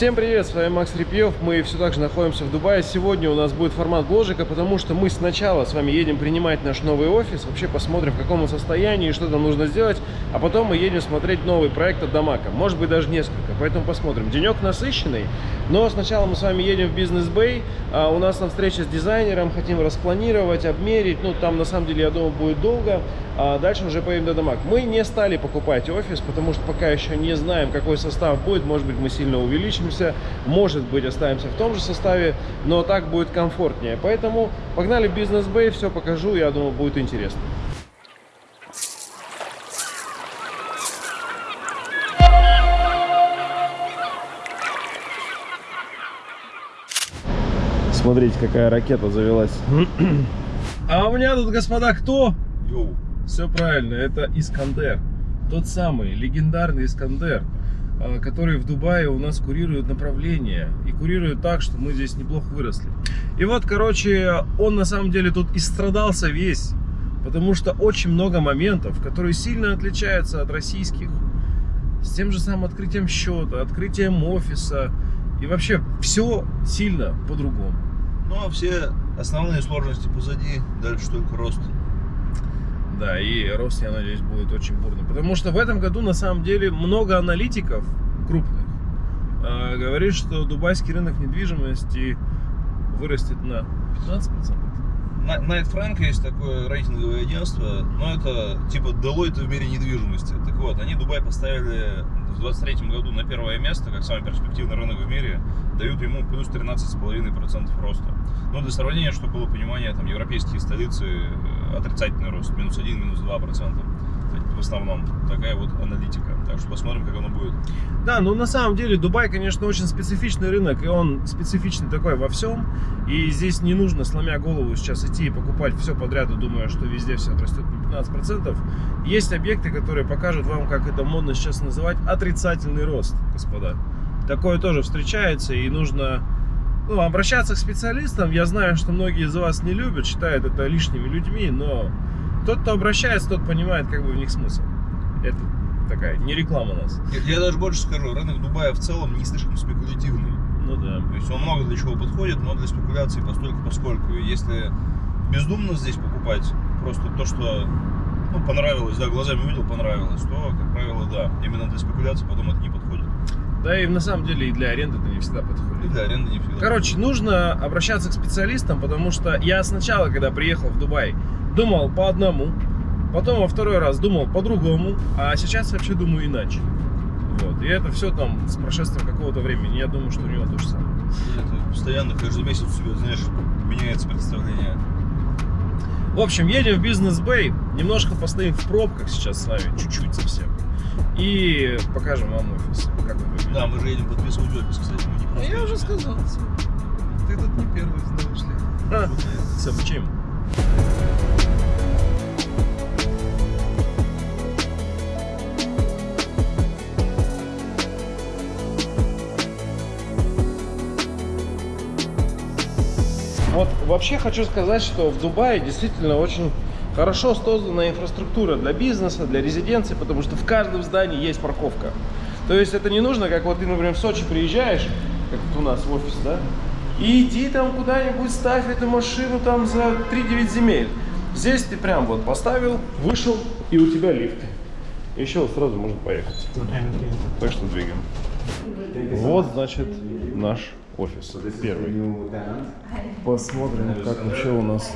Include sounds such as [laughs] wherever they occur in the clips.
Всем привет, с вами Макс Репьев, мы все так же находимся в Дубае. Сегодня у нас будет формат бложика, потому что мы сначала с вами едем принимать наш новый офис, вообще посмотрим в каком он состоянии, что там нужно сделать, а потом мы едем смотреть новый проект от Дамака, может быть даже несколько, поэтому посмотрим. Денек насыщенный, но сначала мы с вами едем в Бизнес Бэй, а у нас там встреча с дизайнером, хотим распланировать, обмерить, ну там на самом деле я думаю будет долго, а дальше уже поедем до Дамак. Мы не стали покупать офис, потому что пока еще не знаем, какой состав будет, может быть мы сильно увеличим увеличимся, может быть оставимся в том же составе, но так будет комфортнее. Поэтому погнали в бизнес бэй, все покажу, я думаю, будет интересно. Смотрите, какая ракета завелась. [clears throat] А у меня тут, господа, кто? Йоу. Все правильно, это Искандер. Тот самый легендарный Искандер. А, которые в Дубае у нас курируют направление. И курируют так, что мы здесь неплохо выросли. И вот, короче, он на самом деле тут истрадался весь. Потому что очень много моментов, которые сильно отличаются от российских. С тем же самым открытием счета, открытием офиса. И вообще все сильно по-другому. Ну а все основные сложности позади, дальше только рост. Да, и рост, я надеюсь, будет очень бурный. Потому что в этом году, на самом деле, много аналитиков крупных э, говорит, что дубайский рынок недвижимости вырастет на 15%. Найт Фрэнк есть такое рейтинговое агентство, но это типа Deloitte в мире недвижимости. Так вот, они Дубай поставили в 23 году на первое место, как самый перспективный рынок в мире, дают ему плюс 13,5% роста. Но для сравнения, чтобы было понимание, там европейские столицы отрицательный рост, минус 1, минус 2% в основном. Такая вот аналитика. Так что посмотрим, как оно будет. Да, ну на самом деле Дубай, конечно, очень специфичный рынок, и он специфичный такой во всем. И здесь не нужно, сломя голову, сейчас идти и покупать все подряд, и думая, что везде все отрастет на 15%. Есть объекты, которые покажут вам, как это модно сейчас называть, отрицательный рост, господа. Такое тоже встречается, и нужно ну, обращаться к специалистам. Я знаю, что многие из вас не любят, считают это лишними людьми, но тот, кто обращается, тот понимает, как бы в них смысл. Это такая, не реклама нас. Я, я даже больше скажу, рынок Дубая в целом не слишком спекулятивный. Ну да. То есть он много для чего подходит, но для спекуляции постольку поскольку. Если бездумно здесь покупать, просто то, что ну, понравилось, да, глазами увидел, понравилось, то, как правило, да, именно для спекуляции потом это не подходит. Да и на самом деле и для аренды не всегда подходит. И для аренды не всегда. Короче, нужно обращаться к специалистам, потому что я сначала, когда приехал в Дубай, думал по одному, потом во второй раз думал по-другому, а сейчас вообще думаю иначе. Вот. И это все там с прошествием какого-то времени. Я думаю, что у него то же самое. это постоянно каждый месяц у тебя, знаешь, меняется представление. В общем, едем в бизнес-бэй, немножко постоим в пробках сейчас с вами, чуть-чуть совсем. И покажем вам офис, как он выглядит. Да, мы же едем подписывать офис, кстати. Мы не а я уже сказал. Ты тут не первый, знаешь ли. А, с обучением. Вот вообще хочу сказать, что в Дубае действительно очень хорошо создана инфраструктура для бизнеса, для резиденции, потому что в каждом здании есть парковка. То есть это не нужно, как вот ты, например, в Сочи приезжаешь, как вот у нас в офис, да, и иди там куда-нибудь, ставь эту машину там за 3-9 земель. Здесь ты прям вот поставил, вышел, и у тебя лифт. Еще сразу можно поехать. Так что двигаем. Вот, значит, наш офис первый. Посмотрим, как вообще у нас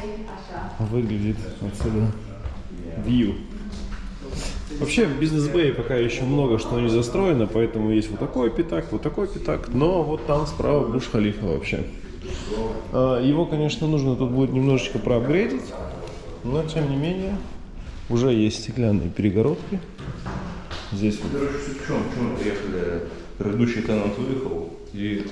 выглядит отсюда view. Вообще в бизнес бэй пока еще много что не застроено, поэтому есть вот такой пятак, вот такой пятак, но вот там справа Буш Халифа вообще. А, его, конечно, нужно тут будет немножечко проапгрейдить, но тем не менее уже есть стеклянные перегородки. Здесь вот. Короче, в чем, в чем приехали? Предыдущий тенант выехал, и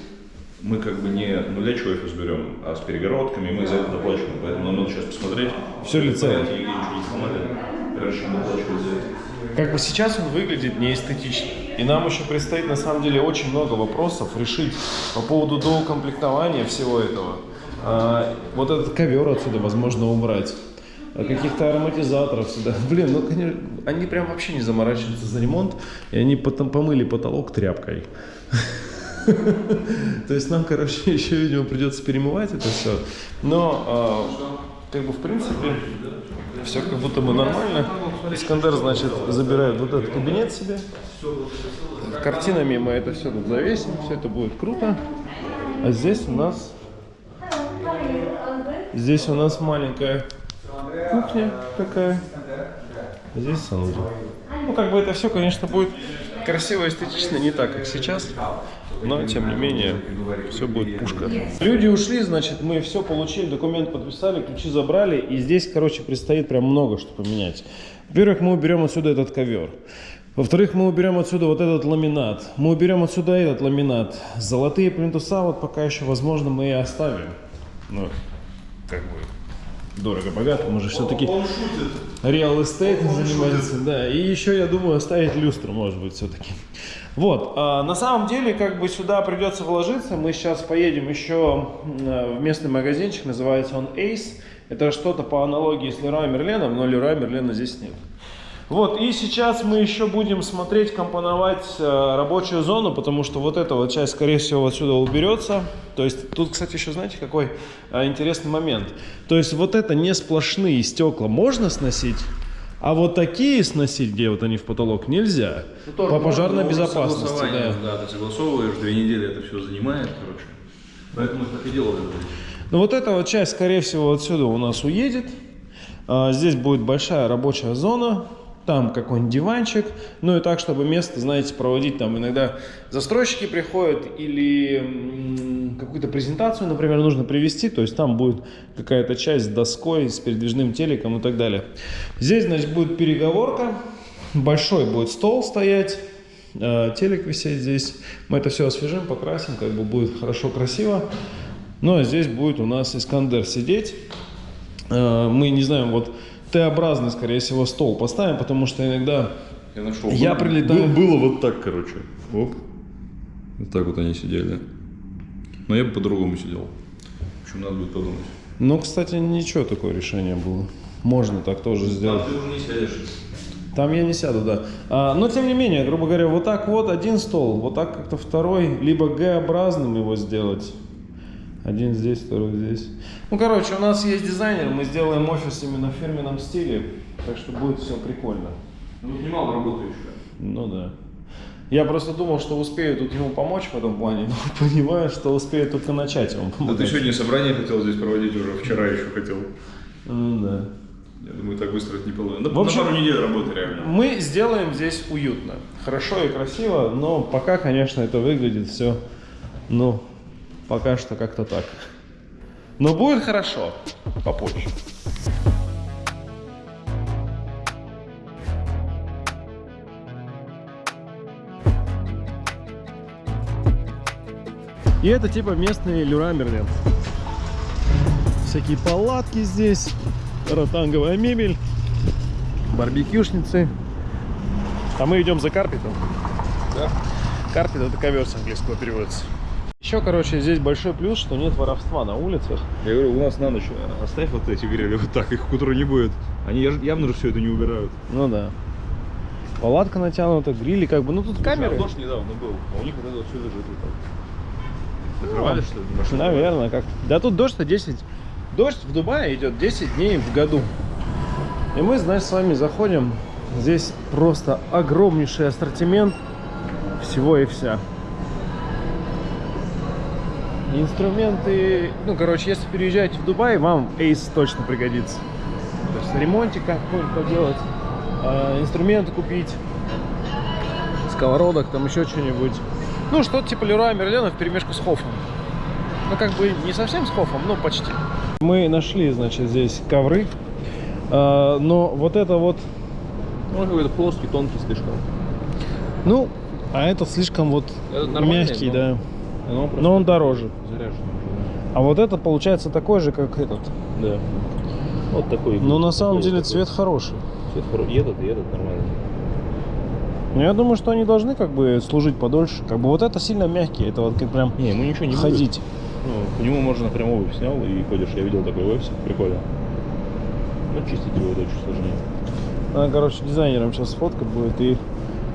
мы как бы не нулячий офис берем, а с перегородками, мы за это доплачиваем. Поэтому нам надо сейчас посмотреть. Все ли целое? Ничего не сломали, прежде чем доплачивать за это. Как бы сейчас он выглядит неэстетично. И нам еще предстоит на самом деле очень много вопросов решить по поводу доукомплектования всего этого. А, вот этот ковер отсюда возможно убрать. А каких-то ароматизаторов сюда. [laughs] Блин, ну конечно, они прям вообще не заморачиваются за ремонт. И они потом помыли потолок тряпкой. [laughs] [laughs] То есть нам, короче, [laughs] еще, видимо, придется перемывать это все. Но, а, как бы, в принципе, все как будто бы нормально. Искандер, значит, забирает вот этот кабинет себе. Картинами мы это все тут завесим, все это будет круто. А здесь у нас... Здесь у нас маленькая кухня такая. Здесь санузел. Ну, как бы это все, конечно, будет красиво, эстетично, не так, как сейчас. Но, тем не менее, все будет пушка. Люди ушли, значит, мы все получили, документ подписали, ключи забрали. И здесь, короче, предстоит прям много что поменять. Во-первых, мы уберем отсюда этот ковер. Во-вторых, мы уберем отсюда вот этот ламинат. Мы уберем отсюда этот ламинат. Золотые плинтуса вот пока еще, возможно, мы и оставим. Ну, как бы дорого-богато, мы же все-таки real estate занимается, да, и еще, я думаю, оставить люстру, может быть, все-таки. Вот, а, на самом деле, как бы сюда придется вложиться, мы сейчас поедем еще в местный магазинчик, называется он Ace, это что-то по аналогии с Леруа Мерленом, но Леруа Мерлена здесь нет. Вот, и сейчас мы еще будем смотреть, компоновать э, рабочую зону, потому что вот эта вот часть, скорее всего, отсюда уберется. То есть, тут, кстати, еще, знаете, какой э, интересный момент. То есть, вот это не сплошные стекла можно сносить, а вот такие сносить, где вот они в потолок, нельзя. Ну, по пожарной безопасности, да. Да, ты согласовываешь, две недели это все занимает, короче. Поэтому так и делали. Ну, вот эта вот часть, скорее всего, отсюда у нас уедет. А, здесь будет большая рабочая зона там какой-нибудь диванчик, ну и так, чтобы место, знаете, проводить там иногда застройщики приходят или какую-то презентацию, например, нужно привести, то есть там будет какая-то часть с доской, с передвижным телеком и так далее. Здесь, значит, будет переговорка, большой будет стол стоять, э, телек висеть здесь, мы это все освежим, покрасим, как бы будет хорошо, красиво. Ну а здесь будет у нас Искандер сидеть, э, мы не знаем, вот Т-образный, скорее всего, стол поставим, потому что иногда я, нашел. я Был, прилетаю... Был, было вот так, короче. Оп. Вот так вот они сидели. Но я бы по-другому сидел. В общем, надо будет подумать. Ну, кстати, ничего такое решение было. Можно так тоже сделать. Там ты уже не сядешь. Там я не сяду, да. А, но, тем не менее, грубо говоря, вот так вот один стол, вот так как-то второй, либо Г-образным его сделать. Один здесь, второй здесь. Ну, короче, у нас есть дизайнер, мы сделаем офис именно в фирменном стиле, так что будет все прикольно. Ну, тут немало работы еще. Ну да. Я просто думал, что успею тут ему помочь в этом плане, [laughs] но понимаю, что успею только начать ему помочь. Да ты сегодня собрание хотел здесь проводить уже, вчера еще хотел. Ну да. Я думаю, так быстро это не получится. В общем, на пару недель работы реально. Мы сделаем здесь уютно, хорошо и красиво, но пока, конечно, это выглядит все, ну, пока что как-то так. Но будет хорошо попозже. И это типа местный Люра Мерлен. Всякие палатки здесь, ротанговая мебель, барбекюшницы. А мы идем за карпетом. Да? Карпет это ковер с английского переводится. Еще, короче, здесь большой плюс, что нет воровства на улицах. Я говорю, у нас на ночь э, оставь вот эти грели вот так, их к утру не будет. Они явно же все это не убирают. Ну да. Палатка натянута, грили как бы. Ну тут камеры. Дождь недавно был, а у них вот это вот все лежит вот так. Закрывали, что ли, машину? Наверное, как. Да тут дождь-то 10. Дождь в Дубае идет 10 дней в году. И мы, значит, с вами заходим. Здесь просто огромнейший ассортимент всего и вся. Инструменты, ну, короче, если переезжаете в Дубай, вам Ace точно пригодится. То есть ремонтик какой-нибудь поделать, э, инструменты купить, сковородок, там еще что-нибудь. Ну, что-то типа Леруа Мерлена в перемешку с Хофом. Ну, как бы не совсем с Хофом, но почти. Мы нашли, значит, здесь ковры, э, но вот это вот, Ну, какой-то плоский, тонкий слишком. ну, а этот слишком вот Этот мягкий, но- да. Но он просто Но он дороже. заряжен. А вот это получается такой же, как этот. Да. Вот такой. Но на самом такой деле вот цвет хороший. Цвет хоро- И этот, и этот нормальный. Но я думаю, что они должны как бы служить подольше. Как бы вот это сильно мягкий, это вот как прям Не, ему ничего не ходить. будет. Ну, по нему можно прям обувь снял и ходишь. Я видел такой офисе, прикольно. Но чистить его это очень сложнее. Надо, короче, дизайнером сейчас сфоткать будет и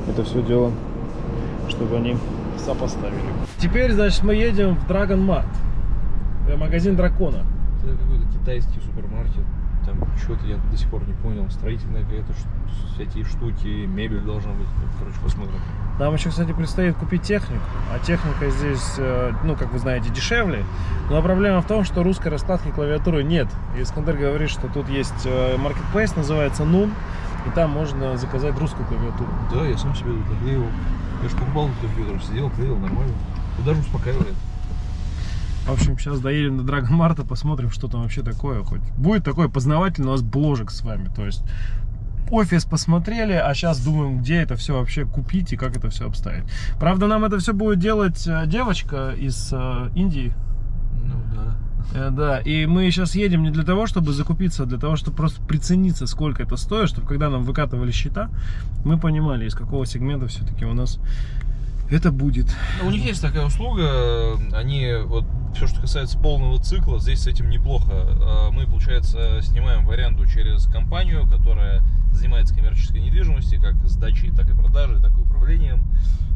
это все дело, чтобы они сопоставили. Теперь, значит, мы едем в Dragon Mart. Магазин дракона. Это какой-то китайский супермаркет. Там что-то я до сих пор не понял. Строительная какая-то всякие штуки, мебель должна быть. Короче, посмотрим. Нам еще, кстати, предстоит купить технику. А техника здесь, э, ну, как вы знаете, дешевле. Но проблема в том, что русской раскладки клавиатуры нет. И Искандер говорит, что тут есть э, marketplace, называется Nun. И там можно заказать русскую клавиатуру. Да, я сам себе тут наклеил. Я же покупал на компьютер, сидел, клеил, нормально. И даже успокаивает. В общем, сейчас доедем до Dragon Марта, посмотрим, что там вообще такое. Хоть будет такой познавательный у нас бложек с вами. То есть офис посмотрели, а сейчас думаем, где это все вообще купить и как это все обставить. Правда, нам это все будет делать э, девочка из э, Индии. Ну да. Э, Да, и мы сейчас едем не для того, чтобы закупиться, а для того, чтобы просто прицениться, сколько это стоит, чтобы когда нам выкатывали счета, мы понимали, из какого сегмента все-таки у нас это будет. Ну, У них есть такая услуга, они вот все, что касается полного цикла, здесь с этим неплохо. А Мы, получается, снимаем в аренду через компанию, которая занимается коммерческой недвижимостью, как сдачей, так и продажей, так и управлением.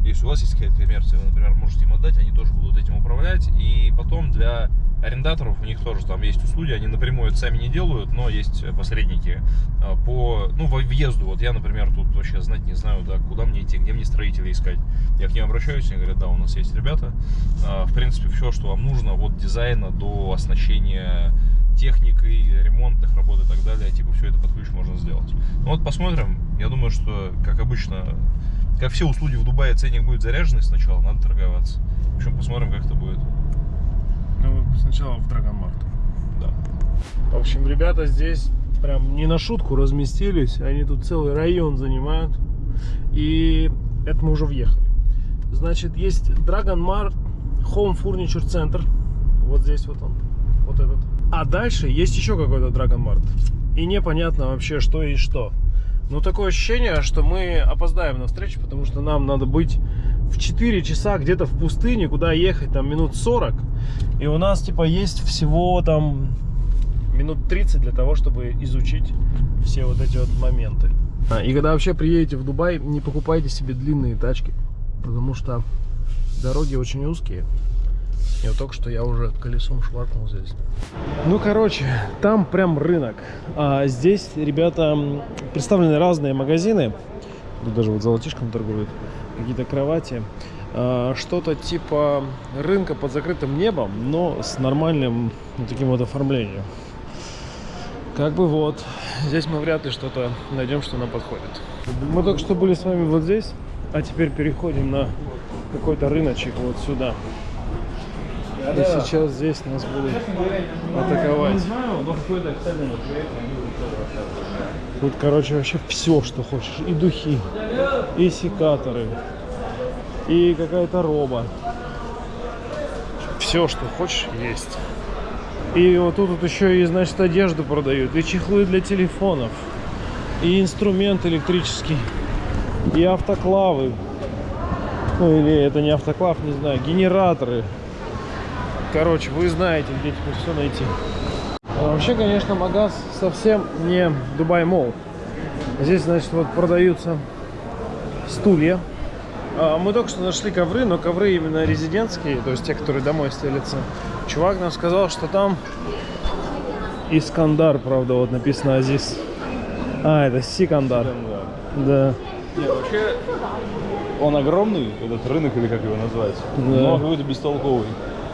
Если у вас есть какая-то коммерция, вы, например, можете им отдать, они тоже будут этим управлять. И потом для арендаторов у них тоже там есть услуги, они напрямую это сами не делают, но есть посредники а, по, ну, во- въезду. Вот я, например, тут вообще знать не знаю, да, куда мне идти, где мне строителей искать. Я к ним обращаюсь, они говорят, да, у нас есть ребята. А, В принципе, все, что вам нужно, от дизайна до оснащения техникой, ремонтных работ и так далее, типа все это под ключ можно сделать. Ну вот посмотрим. Я думаю, что, как обычно, как все услуги в Дубае, ценник будет заряженный сначала, надо торговаться. В общем, посмотрим, как это будет. Ну, сначала в Mart. Да. В общем, ребята здесь прям не на шутку разместились. Они тут целый район занимают. И это мы уже въехали. Значит, есть Dragon Mart Home Furniture Center. Вот здесь вот он. Вот этот. А дальше есть еще какой-то Dragon Mart. И непонятно вообще, что и что. Ну, такое ощущение, что мы опоздаем на встречу, потому что нам надо быть в 4 часа где-то в пустыне, куда ехать там минут 40. И у нас типа есть всего там минут 30 для того, чтобы изучить все вот эти вот моменты. А, и когда вообще приедете в Дубай, не покупайте себе длинные тачки, потому что дороги очень узкие. Вот только что я уже колесом шваркнул здесь. Ну, короче, там прям рынок. А здесь, ребята, представлены разные магазины. Тут даже вот золотишком торгуют. Какие-то кровати. А, Что-то типа рынка под закрытым небом, но с нормальным вот таким вот оформлением. Как бы вот. Здесь мы вряд ли что-то найдем, что нам подходит. Мы только что были с вами вот здесь, а теперь переходим на какой-то рыночек вот сюда. И сейчас здесь нас будут атаковать. Тут, короче, вообще все, что хочешь. И духи, и секаторы, и какая-то роба. Все, что хочешь, есть. И вот тут вот еще и, значит, одежду продают, и чехлы для телефонов, и инструмент электрический, и автоклавы. Ну или это не автоклав, не знаю, генераторы. Короче, вы знаете, где теперь все найти. А вообще, конечно, магаз совсем не Дубай Мол. Здесь, значит, вот продаются стулья. А, Мы только что нашли ковры, но ковры именно резидентские, то есть те, которые домой стелятся. Чувак нам сказал, что там Искандар, правда, вот написано Азиз. А, это Сикандар. Да. Нет, вообще он огромный, этот рынок или как его назвать, Да. но какой-то бестолковый.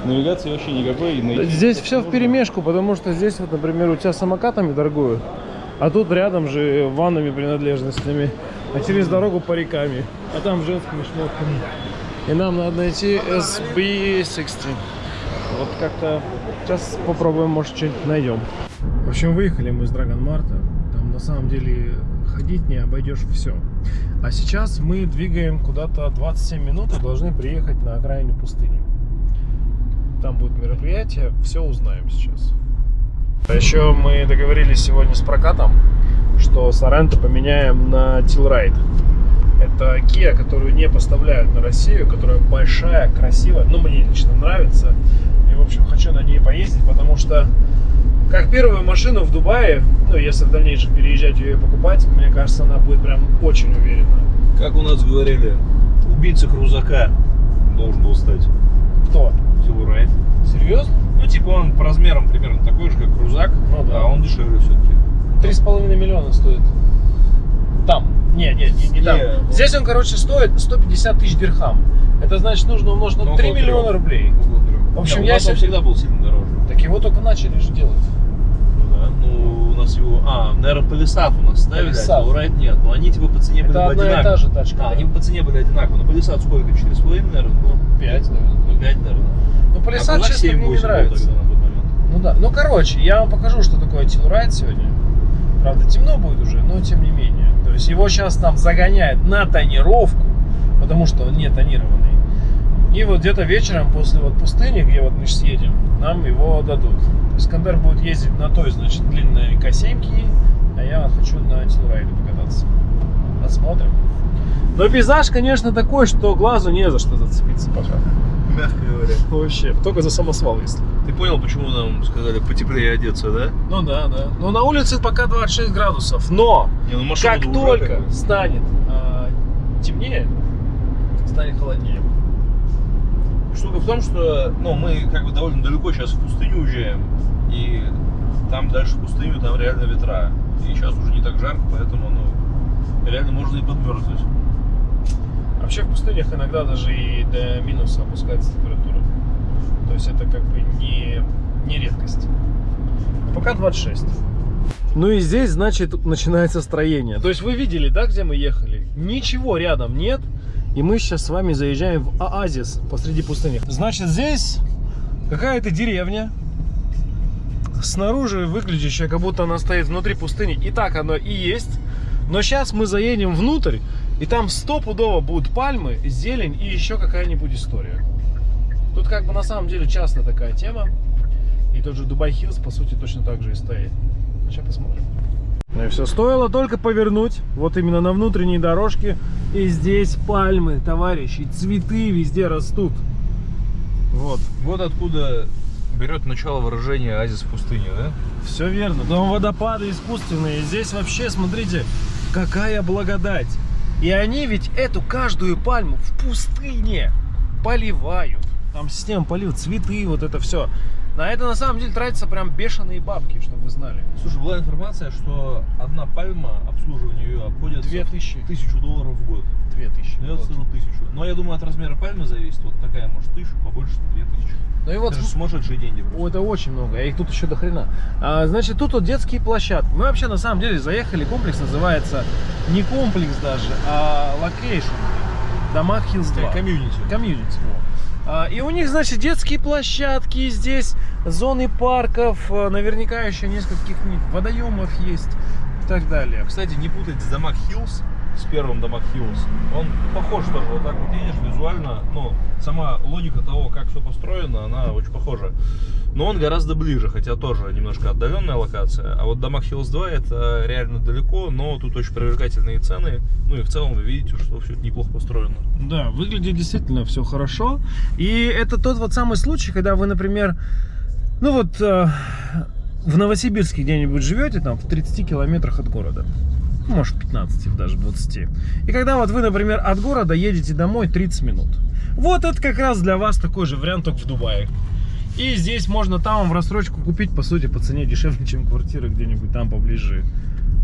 Навигации вообще никакой. найти Здесь все в сложно. перемешку, потому что здесь вот, например, у тебя самокатами торгуют, а тут рядом же ванными принадлежностями, а через дорогу париками, а там женскими шмотками. И нам надо найти SB60. Вот как-то сейчас попробуем, может, что-нибудь найдем. В общем, выехали мы из Драгон Марта. Там на самом деле ходить не обойдешь все. А сейчас мы двигаем куда-то 27 минут и должны приехать на окраине пустыни. Там будет мероприятие, все узнаем сейчас. А еще мы договорились сегодня с прокатом, что Соренто поменяем на Тилрайд. Это Kia, которую не поставляют на Россию, которая большая, красивая. Ну, мне лично нравится. И, в общем, хочу на ней поездить, потому что как первую машину в Дубае, ну, если в дальнейшем переезжать ее и покупать, мне кажется, она будет прям очень уверенная. Как у нас говорили, убийца крузака. должен был стать. Кто? Тилурайт. Серьезно? Ну, типа он по размерам примерно такой же, как крузак, Ну да. а он дешевле все-таки. Три с половиной миллиона стоит. Там. Не, не, не, не там. Не, ну- Здесь он, короче, стоит 150 тысяч дирхам. Это значит, нужно умножить на Ну, 3 около миллиона рублей. В общем, Не, я у нас он себе- всегда был сильно дороже. Так его только начали же делать. Ну да. Ну, у нас его... А, наверное, Палисад у нас ставили, а Тилурайт нет. Но они типа по цене были Это бы одна и одинаковые. та же тачка. А, они по цене были одинаковые. Но Палисад сколько? 4,5, наверное, было? 5, наверное. Ну, 5, наверное. Ну, Полисад, а честно, мне 7-8 не нравится. тогда. Ну да. Ну, короче, я вам покажу, что такое Тилрайт сегодня. Правда, темно будет уже, но тем не менее. То есть его сейчас там загоняют на тонировку, потому что он не тонированный. И вот где-то вечером после вот пустыни, где вот мы сейчас едем, нам его дадут. Искандер будет ездить на той, значит, длинной К7, а я хочу на Тилрайде покататься. Посмотрим. Но пейзаж, конечно, такой, что глазу не за что зацепиться пока. Мягко говоря. Вообще, только за самосвал, если. Ты понял, почему нам сказали потеплее одеться, да? Ну да, да. Но на улице пока 26 градусов. Но Не, ну как только станет а, темнее, станет холоднее. Штука в том, что ну, мы как бы довольно далеко сейчас в пустыню уезжаем, и там дальше в пустыню, там реально ветра. И сейчас уже не так жарко, поэтому ну, реально можно и подмерзнуть. Вообще в пустынях иногда даже и до минуса опускается температура. То есть это как бы не, не редкость. А пока 26. Ну и здесь, значит, начинается строение. То есть вы видели, да, где мы ехали? Ничего рядом нет. И мы сейчас с вами заезжаем в оазис посреди пустыни. Значит, здесь какая-то деревня. Снаружи выглядящая, как будто она стоит внутри пустыни. И так оно и есть. Но сейчас мы заедем внутрь, и там стопудово будут пальмы, зелень и еще какая-нибудь история. Тут как бы на самом деле часто такая тема. И тот же Дубай Хиллз, по сути, точно так же и стоит. Сейчас посмотрим. Ну и все, стоило только повернуть, вот именно на внутренней дорожке. И здесь пальмы, товарищи, цветы везде растут. Вот. Вот откуда берет начало выражение «Азис в пустыне», да? Все верно. Там водопады искусственные. Здесь вообще, смотрите, какая благодать. И они ведь эту каждую пальму в пустыне поливают. Там система полив, цветы, вот это все. На это на самом деле тратятся прям бешеные бабки, чтобы вы знали. Слушай, была информация, что одна пальма, обслуживание ее обходится Две тысячи. в тысячу долларов в год. Две тысячи. Ну, я Вот. скажу тысячу. Но я думаю, от размера пальмы зависит. Вот такая может тысячу, побольше две тысячи. Ну и вот Это же сумасшедшие деньги просто. О, это очень много, а их тут еще до хрена. А, значит, тут вот детские площадки. Мы вообще на самом деле заехали, комплекс называется не комплекс даже, а location. Damac Hills 2. Community. Community. во. А, И у них, значит, детские площадки здесь, зоны парков, а, наверняка еще нескольких водоемов есть и так далее. Кстати, не путать с Damac Hills, с первым Damac Hills. Он похож тоже, вот так вот едешь визуально, ну, сама логика того, как все построено, она очень похожа. Но он гораздо ближе, хотя тоже немножко отдаленная локация. А вот Damac Hills 2 это реально далеко, но тут очень привлекательные цены. Ну и в целом вы видите, что все это неплохо построено. Да, выглядит действительно все хорошо. И это тот вот самый случай, когда вы, например, ну вот э, в Новосибирске где-нибудь живете, там в 30 километрах от города. Ну, Может, 15, даже 20. И когда вот вы, например, от города едете домой 30 минут. Вот это как раз для вас такой же вариант, только в Дубае. И здесь можно там в рассрочку купить, по сути, по цене дешевле, чем квартира где-нибудь там поближе.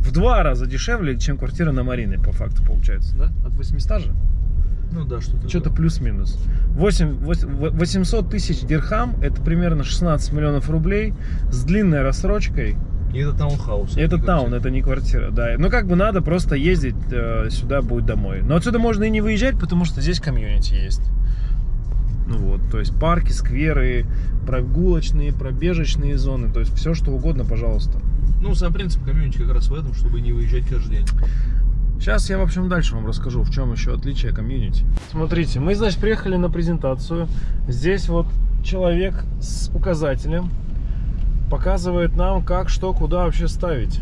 В два раза дешевле, чем квартира на Марине, по факту, получается, да? От 800 же? Ну да, что-то. Что-то плюс-минус. 8 вось- 800 тысяч дирхам, это примерно 16 миллионов рублей с длинной рассрочкой. И это таунхаус. Это таун, квартира. это не квартира, да. Ну, как бы надо просто ездить э, сюда, будет домой. Но отсюда можно и не выезжать, потому что здесь комьюнити есть. Ну вот, то есть парки, скверы, прогулочные, пробежечные зоны, то есть все что угодно, пожалуйста. Ну, сам принцип комьюнити как раз в этом, чтобы не выезжать каждый день. Сейчас я, в общем, дальше вам расскажу, в чем еще отличие комьюнити. Смотрите, мы, значит, приехали на презентацию. Здесь вот человек с указателем показывает нам, как, что, куда вообще ставить.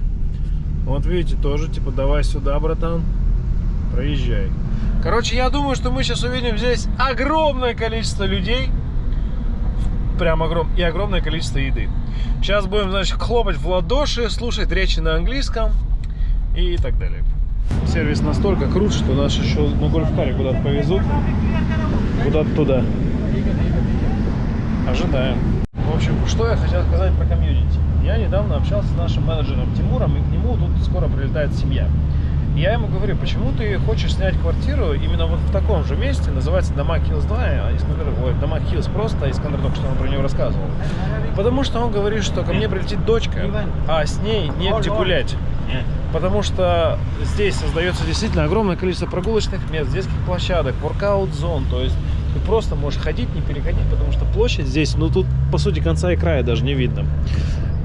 Вот видите, тоже, типа, давай сюда, братан, проезжай. Короче, я думаю, что мы сейчас увидим здесь огромное количество людей. Прям огром... И огромное количество еды. Сейчас будем, значит, хлопать в ладоши, слушать речи на английском и так далее. Сервис настолько крут, что нас еще на гольф-каре куда-то повезут. куда-то туда. Ожидаем. В общем, что я хотел сказать про комьюнити. Я недавно общался с нашим менеджером Тимуром, и к нему тут скоро прилетает семья. И я ему говорю, почему ты хочешь снять квартиру именно вот в таком же месте, называется Дома Хиллз 2, а Искандер, ой, Дома Хиллз просто, а Искандер только что нам про него рассказывал. Потому что он говорит, что ко мне прилетит дочка, а с ней негде гулять. Потому что здесь создается действительно огромное количество прогулочных мест, детских площадок, воркаут-зон, то есть ты просто можешь ходить, не переходить, потому что площадь здесь, ну тут по сути конца и края даже не видно.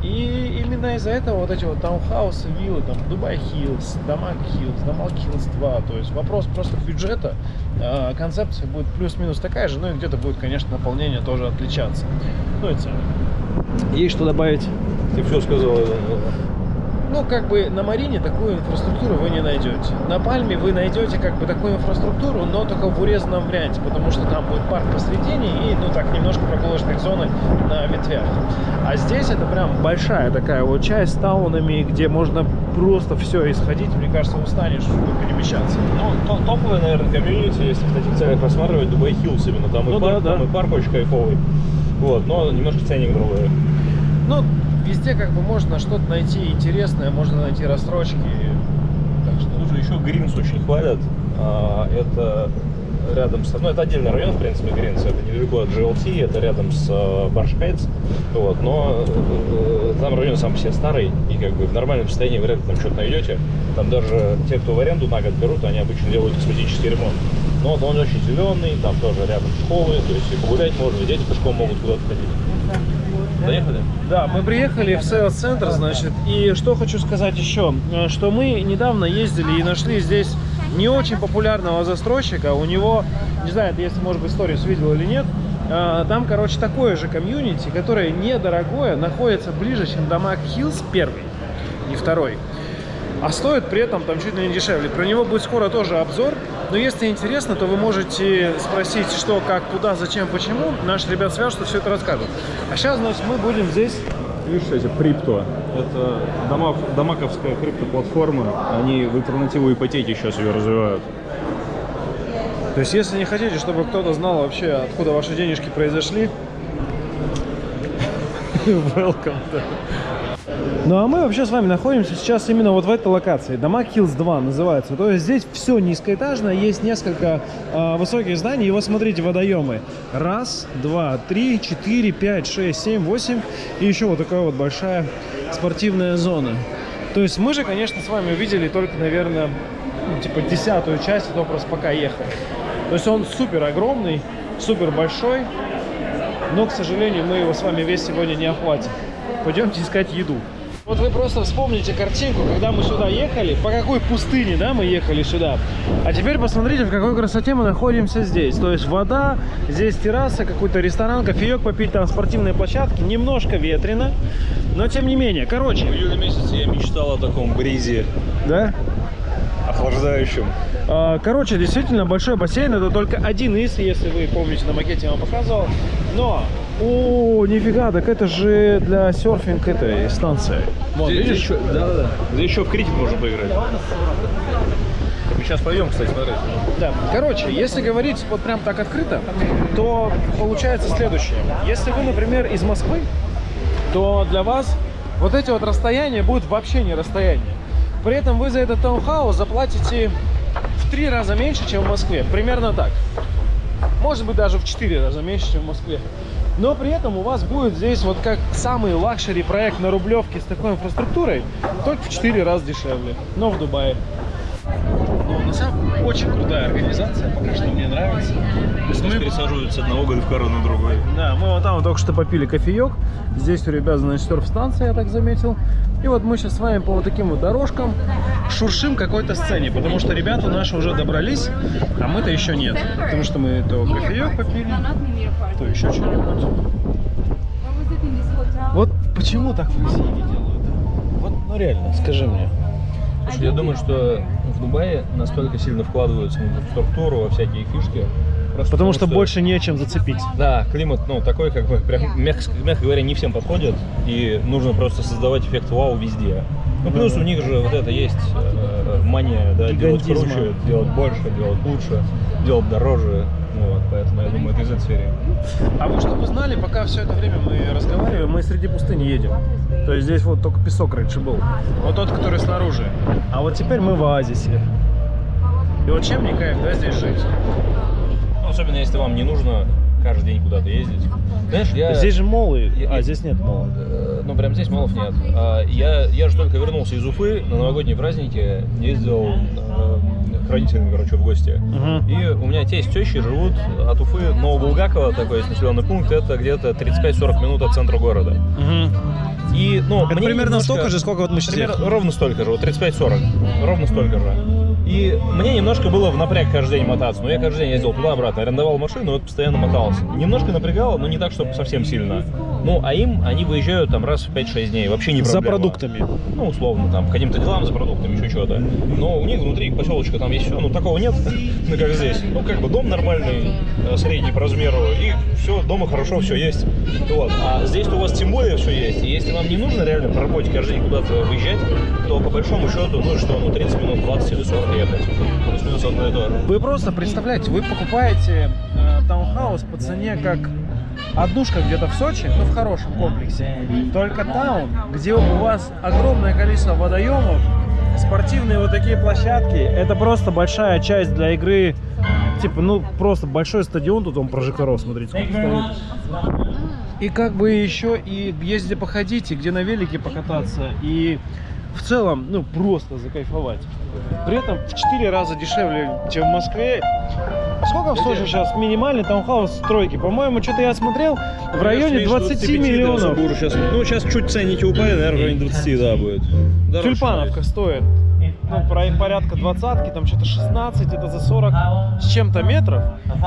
И именно из-за этого вот эти вот таунхаусы, виллы, там, Дубай Хиллз, Дамаг Хиллз, Дамаг Хиллз 2, то есть вопрос просто бюджета, э, концепция будет плюс-минус такая же, ну и где-то будет, конечно, наполнение тоже отличаться. Ну и цены. Есть что добавить? Ты все сказал. Ну, как бы на Марине такую инфраструктуру вы не найдете. На Пальме вы найдете как бы такую инфраструктуру, но только в урезанном варианте, потому что там будет парк посредине и, ну так, немножко прогулочных зоны на ветвях. А здесь это прям большая такая вот часть с таунами, где можно просто все исходить, мне кажется, устанешь перемещаться. Ну, то- топовый, наверное, комьюнити, если в таких целях рассматривать, Дубай Хиллз именно. Там Ну и парк, да, да. там и парк очень кайфовый. Вот, но немножко ценник другой. Ну, везде как бы можно что-то найти интересное, можно найти рассрочки. Так что... Слушай, еще Гринс очень хвалят. А, Это рядом с... Ну, это отдельный район, в принципе, Гринс. Это недалеко от GLT, это рядом с Баршхайтс. Вот, но э, там район сам себе старый, и как бы в нормальном состоянии вряд ли там что-то найдете. Там даже те, кто в аренду на год берут, они обычно делают косметический ремонт. Но вот он очень зеленый, там тоже рядом школы, то есть и погулять можно, и дети пешком могут куда-то ходить. Доехали? Да, мы приехали в сейлс-центр, значит, и что хочу сказать еще, э, что мы недавно ездили и нашли здесь не очень популярного застройщика, у него, не знаю, если, может быть, сторис видел или нет, э, там, короче, такое же комьюнити, которое недорогое, находится ближе, чем Дамаг Хиллз первый и второй. А стоит при этом там чуть ли не дешевле. Про него будет скоро тоже обзор. Но если интересно, то вы можете спросить, что, как, куда, зачем, почему. Наши ребят свяжутся, все это расскажут. А сейчас, значит, мы будем здесь... Видишь, эти крипто. Это домов, домаковская криптоплатформа. Они в альтернативу ипотеки сейчас ее развивают. То есть, если не хотите, чтобы кто-то знал вообще, откуда ваши денежки произошли, [laughs] welcome. Ну а мы вообще с вами находимся сейчас именно вот в этой локации. Дома Hills 2 называется. То есть здесь все низкоэтажно, есть несколько а, высоких зданий. И вот смотрите, водоемы. Раз, два, три, четыре, пять, шесть, семь, восемь. И еще вот такая вот большая спортивная зона. То есть мы же, конечно, с вами увидели только, наверное, ну, типа десятую часть, то просто пока ехали. То есть он супер огромный, супер большой, но, к сожалению, мы его с вами весь сегодня не охватим. Пойдемте искать еду. Вот вы просто вспомните картинку, когда мы сюда ехали, по какой пустыне, да, мы ехали сюда. А теперь посмотрите, в какой красоте мы находимся здесь. То есть вода, здесь терраса, какой-то ресторан, кофеек попить, там спортивные площадки, немножко ветрено, но тем не менее. Короче, В июле месяце я мечтал о таком бризе да? Охлаждающем. А, Короче, действительно большой бассейн. Это только один из, если вы помните, на макете я вам показывал. Но, о, нифига, так это же для серфинг этой станции. Вон, Здесь, видишь? еще, да, да, да. Здесь еще в крикет можно поиграть. Мы сейчас пойдем, кстати, смотреть. Да. Короче, если говорить вот прям так открыто, то получается следующее. Если вы, например, из Москвы, то для вас вот эти вот расстояния будут вообще не расстояние. При этом вы за этот таунхаус заплатите в три раза меньше, чем в Москве. Примерно так. Может быть, даже в четыре раза меньше, чем в Москве. Но при этом у вас будет здесь вот как самый luxury проект на Рублевке с такой инфраструктурой, только в четыре раза дешевле, но в Дубае. На самом деле, очень крутая организация, пока что мне нравится. То есть Мы мы- пересаживают с одного гольфкара на другой. да, мы вот там вот только что попили кофеек. Здесь у ребят, значит, серф-станция, я так заметил. И вот мы сейчас с вами по вот таким вот дорожкам шуршим какой-то сцене, потому что ребята наши уже добрались, а мы-то еще нет. Потому что мы то кофеек попили, то еще что-нибудь. Вот почему так в России не делают? Вот, ну реально, скажи мне. Слушай, я думаю, что в Дубае настолько сильно вкладываются в инфраструктуру, во всякие фишки. просто Потому что больше нечем зацепить. Да, климат, ну, такой, как бы, прям, мягко, мягко говоря, не всем подходит, и нужно просто создавать эффект вау везде. Ну, плюс у них же вот это есть э, мания, да, делать круче, делать больше, делать лучше, делать дороже. Вот, поэтому я думаю, это из этой серии. А вы чтобы знали, пока все это время мы разговариваем, мы среди пустыни едем. То есть здесь вот только песок раньше был. Вот тот, который снаружи. А вот теперь мы в оазисе. И вот чем не кайф, да, здесь жить? Ну, особенно если вам не нужно каждый день куда-то ездить. Знаешь, я... Здесь же молы, Я- а я- здесь нет мола. Э, Ну, прям здесь молов нет. А, Я, я же только вернулся из Уфы на новогодние праздники, ездил э, к родителям, короче, в гости. Мгм. И у меня тесть, тещи живут от Уфы, Новобулгаково, такой есть населенный пункт, это где-то 35-40 минут от центра города. Мгм. И, ну, Это примерно немножко- столько же, сколько вот мы сейчас Примерно ровно столько же, вот 35-40, ровно столько же. И мне немножко было в напряг каждый день мотаться, но я каждый день ездил туда-обратно, арендовал машину, вот постоянно мотался. Немножко напрягало, но не так, чтобы совсем сильно. Ну, а им, они выезжают там раз в 5-6 дней, вообще не За проблема. продуктами. Ну, условно, там, каким-то делам, за продуктами, еще что-то. Но у них внутри поселочка там есть все, ну, такого нет, ну, [laughs] как здесь. Ну, как бы дом нормальный, э, средний по размеру, и все, дома хорошо все есть. Вот. А здесь у вас тем более все есть. И если вам не нужно реально по работе каждый день куда-то выезжать, то по большому счету, ну, что, ну, 30 минут, 20 или 40 ехать. Одно и то. Вы просто представляете, вы покупаете э, таунхаус по цене как однушка где-то в Сочи, ну в хорошем комплексе. Только таун, где у вас огромное количество водоемов, спортивные вот такие площадки, это просто большая часть для игры. Типа, ну просто большой стадион, тут он прожекторов, смотрите. И как бы еще и где походить, и где на велике покататься, и в целом, ну, просто закайфовать. При этом в 4 раза дешевле, чем в Москве. Сколько в Сочи сейчас минимальный таунхаус стройки? По-моему, что-то я смотрел, в районе 20 миллионов. ну, сейчас чуть ценники упали, наверное, в районе 20, да, будет. Тюльпановка стоит. Ну, про- порядка двадцатки, там что-то 16, это за 40 с чем-то метров.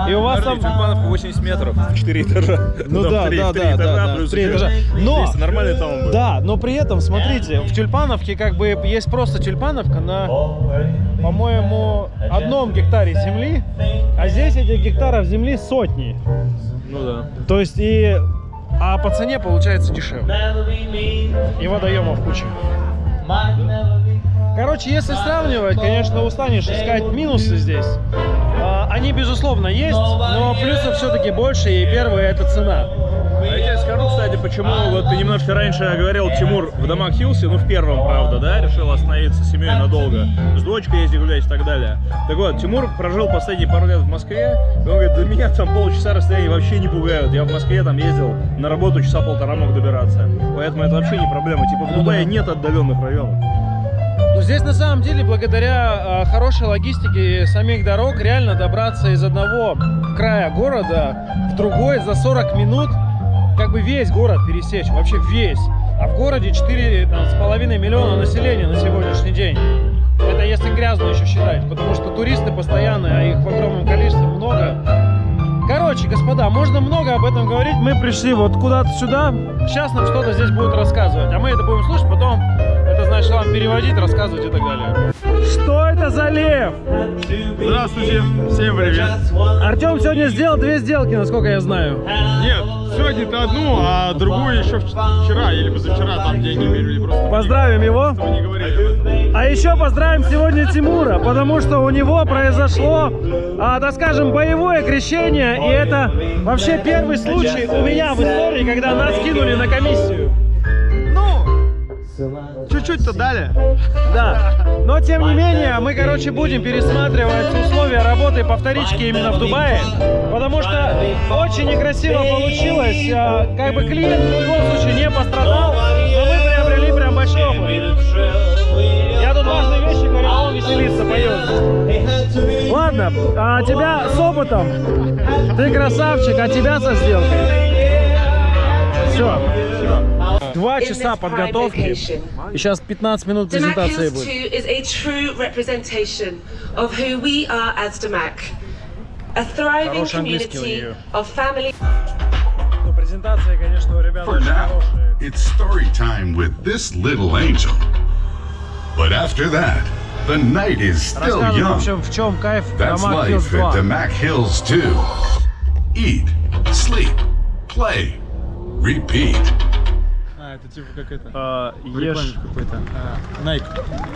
И у вас там... Тюльпановка 80 метров, 4 этажа. Ну Там да, да, да, этажа, да, да, плюс три еще этажа. Но, нормальный таун будет. да, но при этом, смотрите, в Тюльпановке как бы есть просто Тюльпановка на, по-моему, одном гектаре земли, а здесь этих гектаров земли сотни. Ну да. То есть и... А по цене получается дешевле. И водоемов куча. Короче, если сравнивать, конечно, устанешь искать минусы здесь. А, Они, безусловно, есть, но плюсов все-таки больше, и первое это цена. А я тебе скажу, кстати, почему вот ты немножко раньше говорил, Тимур в домах Хилси, ну в первом, правда, да, решил остановиться с семьей надолго, с дочкой ездить гулять и так далее. Так вот, Тимур прожил последние пару лет в Москве, и он говорит, да меня там полчаса расстояния вообще не пугают. Я в Москве там ездил на работу часа полтора мог добираться. Поэтому это вообще не проблема. Типа в Дубае нет отдаленных районов. Здесь на самом деле, благодаря а, хорошей логистике самих дорог, реально добраться из одного края города в другой за 40 минут, как бы весь город пересечь, вообще весь. А в городе 4,5 миллиона населения на сегодняшний день. Это если грязно еще считать, потому что туристы постоянные, а их в огромном количестве много. Короче, господа, можно много об этом говорить. Мы пришли вот куда-то сюда. Сейчас нам что-то здесь будут рассказывать. А мы это будем слушать, потом это значит вам переводить, рассказывать и так далее. Что это за лев? Здравствуйте, всем привет. Артем сегодня сделал две сделки, насколько я знаю. Нет, сегодня-то одну, а другую еще вч- вчера или позавчера там деньги перевели просто. Поздравим его. А еще поздравим сегодня Тимура, потому что у него произошло, а, так скажем, боевое крещение. И это вообще первый случай у меня в истории, когда нас кинули на комиссию. Чуть-чуть-то дали. Да, но тем не менее, мы, короче, будем пересматривать условия работы по вторичке именно в Дубае, потому что очень некрасиво получилось. а, Как бы клиент в любом случае не пострадал, но мы приобрели прям большой опыт. Я тут важные вещи говорю, а он веселится, поет. Ладно, а тебя с опытом, ты красавчик, а тебя со сделкой. Все. Два часа подготовки. И сейчас 15 минут Damac презентации Hills 2 будет. is a true representation of who we are as Damac. A thriving Хороший английский у community нее. of family Ну, презентация, конечно, у ребят For очень now, хорошая. it's story time with this little angel. But after that, the night is still Рассказывай, в young. общем, в чем кайф That's Дамаг Хиллз life at 2. Damac Hills 2. Eat, sleep, play, repeat. Типа как это. А, ешь, какой-то. А, Nike.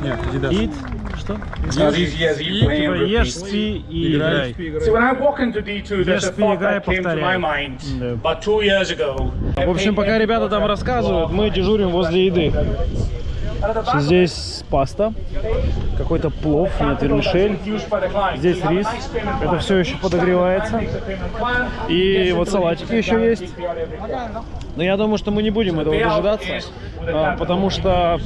Нет, Adidas. eat, что? Типа ешь, спи и играй. So when I walk into D2, there's a thought играй, that came to повторяй. my mind. Да. About two years ago. В общем, пока ребята там рассказывают, мы дежурим возле еды. Здесь паста, какой-то плов, нет, вермишель. Здесь рис, это все еще подогревается. И вот салатики еще есть. Но я думаю, что мы не будем этого дожидаться, а, потому что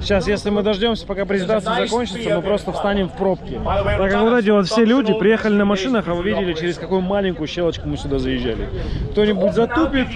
сейчас, если мы дождемся, пока презентация закончится, мы просто встанем в пробки. Так как вот эти вот все люди приехали на машинах, а вы видели, через какую маленькую щелочку мы сюда заезжали. Кто-нибудь затупит,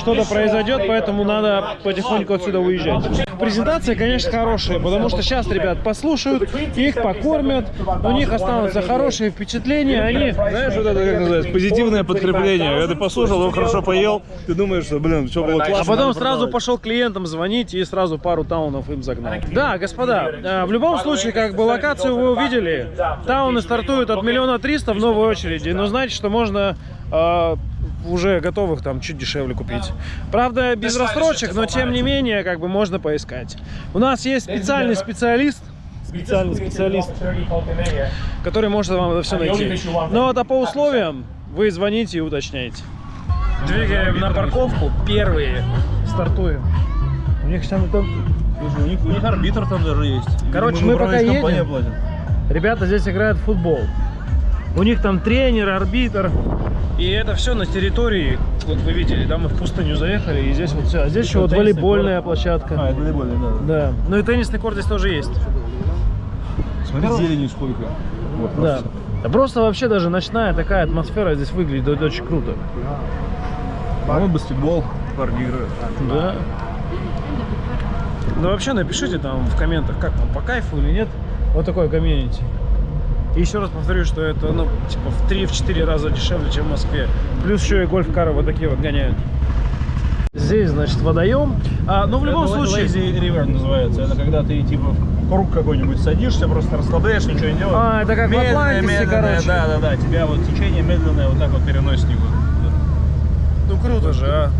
что-то произойдет, поэтому надо потихоньку отсюда уезжать. Презентация, конечно, хорошая, потому что сейчас ребят послушают, их покормят, у них останутся хорошие впечатления, они... Знаешь, вот это как называется, позитивное подкрепление. Когда ты послушал, он хорошо поел, ты думаешь, что, блин, что было классно. А потом сразу пошел клиентам звонить и сразу пару таунов им загнал. Да, господа, э, в любом случае, как бы локацию вы увидели, тауны стартуют от миллиона триста в новой очереди, но знаете, что можно э, уже готовых там чуть дешевле купить. Правда, без рассрочек, но тем не менее, как бы можно поискать. У нас есть специальный специалист, специальный специалист, который может вам это все найти. Но вот а по условиям вы звоните и уточняйте. Двигаем на парковку, первые стартуем. У них там, там Слушай, у них, у них арбитр там даже есть. Короче, Видимо, мы пока едем. платит. ребята здесь играют в футбол. У них там тренер, арбитр. И это все на территории, вот вы видели, да, мы в пустыню заехали, и здесь вот все. А здесь еще вот волейбольная А, площадка. это волейбольный, да. Да. Ну и теннисный корт здесь тоже есть. Смотри, зелени сколько. Вот, Да. просто. Да просто вообще даже ночная такая атмосфера здесь выглядит очень круто. По-моему, баскетбол парни играют. Да. Ну вообще напишите там в комментах, как вам по кайфу или нет. Вот такое комьюнити. И еще раз повторю, что это ну типа в 3-4 раза дешевле, чем в Москве. Плюс еще и гольф-кары вот такие вот гоняют. Здесь, значит, водоем. А, ну, в любом Это случае... Lazy river называется. Это когда ты типа в круг какой-нибудь садишься, просто расслабляешь, ничего не делаешь. А, это как в медленное, Атлантисе, медленное, короче. Да, да, да. Тебя вот течение медленное вот так вот переносит него. Ну круто же, а.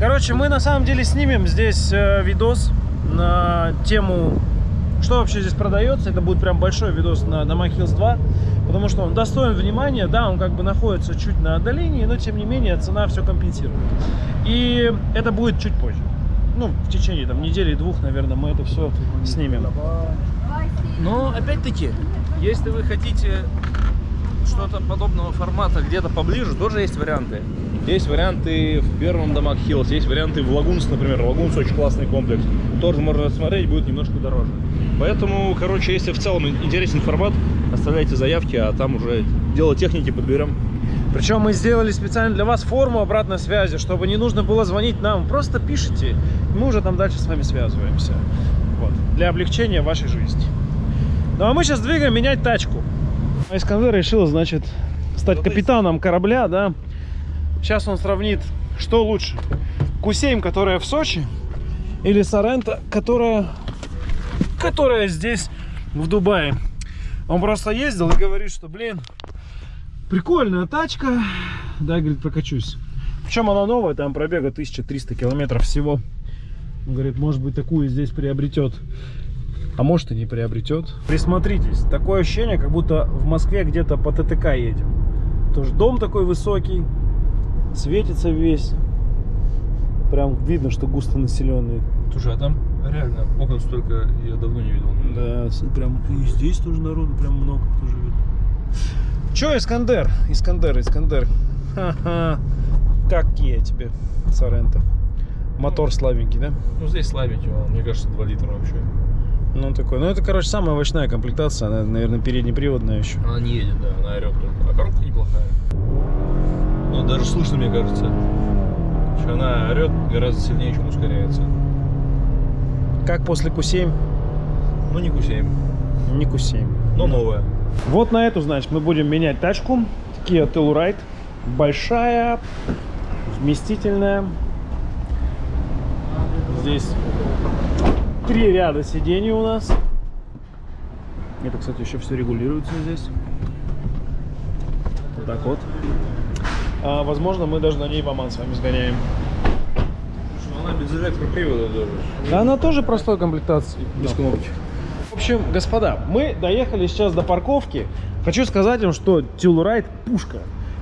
Короче, мы на самом деле снимем здесь э, видос на тему, что вообще здесь продается. Это будет прям большой видос на Дома Hills 2, потому что он достоин внимания. Да, он как бы находится чуть на отдалении, но тем не менее цена все компенсирует. И это будет чуть позже. Ну, в течение там недели-двух, наверное, мы это все снимем. Но опять-таки, если вы хотите что-то подобного формата где-то поближе, тоже есть варианты. Есть варианты в первом домах Hills, есть варианты в Лагунс, например. Лагунс очень классный комплекс. Тоже можно рассмотреть, будет немножко дороже. Поэтому, короче, если в целом интересен формат, оставляйте заявки, а там уже дело техники подберем. Причем мы сделали специально для вас форму обратной связи, чтобы не нужно было звонить нам. Просто пишите, мы уже там дальше с вами связываемся. Вот. Для облегчения вашей жизни. Ну а мы сейчас двигаем менять тачку. Искандер решил, значит, стать капитаном корабля, да. Сейчас он сравнит, что лучше. Q7, которая в Сочи, или Сорента, которая, которая здесь, в Дубае. Он просто ездил и говорит, что, блин, Прикольная тачка. Да, говорит, прокачусь. Причем она новая, там пробега 1300 километров всего. Он говорит, может быть, такую здесь приобретет. А может и не приобретет. Присмотритесь. Такое ощущение, как будто в Москве где-то по ТТК едем. Тоже дом такой высокий. Светится весь. Прям видно, что густо населенный. Слушай, а там реально окон столько я давно не видел. Да, прям и здесь тоже народу прям много кто живет. Че, Искандер? Искандер, Искандер. Ха-ха. Как я тебе, Соренто. Мотор слабенький, да? Ну здесь слабенький, он, мне кажется, 2 литра вообще. Ну, он такой. Ну, это, короче, самая овощная комплектация. Она, наверное, переднеприводная еще. Она не едет, да, она орет только. А коробка неплохая. Ну, даже слышно, мне кажется. Что она орет гораздо сильнее, чем ускоряется. Как после Q7? Ну, не Q7, Не Q7. но новая. Вот на эту, значит, мы будем менять тачку. Kia Telluride. Большая, вместительная. Здесь три ряда сидений у нас. Это, кстати, еще все регулируется здесь. Вот так вот. А, возможно, мы даже на ней в Оман с вами сгоняем. Она без электропривода даже. Она тоже простой комплектации. Без кнопки. В общем, господа, мы доехали сейчас до парковки. Хочу сказать вам, что Telluride пушка.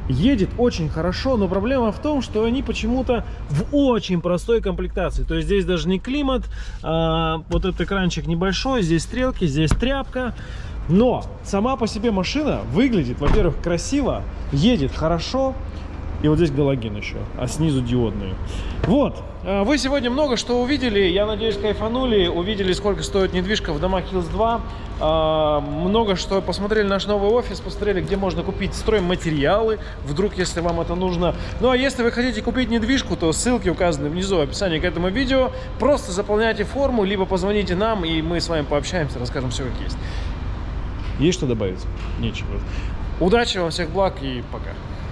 Едет очень хорошо, но проблема в том, что они почему-то в очень простой комплектации. То есть здесь даже не климат, а вот этот экранчик небольшой, здесь стрелки, здесь тряпка. Но сама по себе машина выглядит, во-первых, красиво, едет хорошо, и вот здесь галоген еще, а снизу диодные. Вот. А, Вы сегодня много что увидели. Я надеюсь, кайфанули. Увидели, сколько стоит недвижка в домах Hills 2. А, Много что посмотрели наш новый офис, посмотрели, где можно купить стройматериалы, вдруг, если вам это нужно. Ну, а если вы хотите купить недвижку, то ссылки указаны внизу в описании к этому видео. Просто заполняйте форму, либо позвоните нам, и мы с вами пообщаемся, расскажем все как есть. Есть что добавить? Нечего. Удачи вам, всех благ и пока.